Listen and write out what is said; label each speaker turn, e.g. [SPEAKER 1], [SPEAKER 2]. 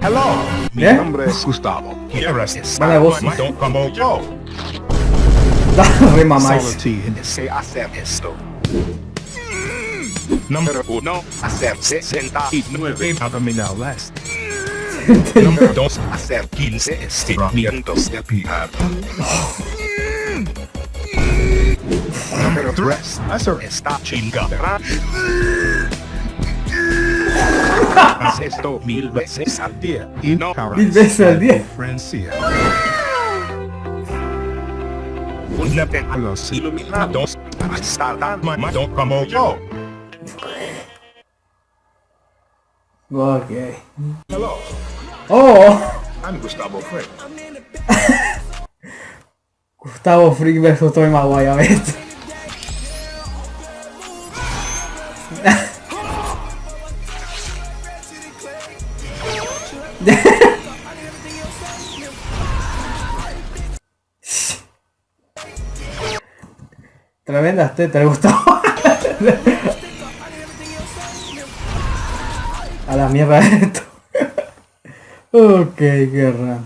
[SPEAKER 1] Hello, mi
[SPEAKER 2] ¿Eh?
[SPEAKER 1] nombre es Gustavo. ¿Quieres estar con- como yo?
[SPEAKER 2] Re mamáis.
[SPEAKER 1] Sé hacer esto. Número uno, hacer 69 abdominales. Número dos, hacer 15 estiramientos de pierna. Número tres, hacer esta chingadera. Esto mil veces al día y no
[SPEAKER 2] Mil veces al día.
[SPEAKER 1] Francia. Únete a los iluminados para estar tan mamado como yo.
[SPEAKER 2] Ok.
[SPEAKER 1] Hello,
[SPEAKER 2] Oh,
[SPEAKER 1] I'm Gustavo Frick.
[SPEAKER 2] Gustavo Freak versus Toy Maguire, ¿ves? Tremendas tetas, Gustavo. A la mierda esto. ok, raro.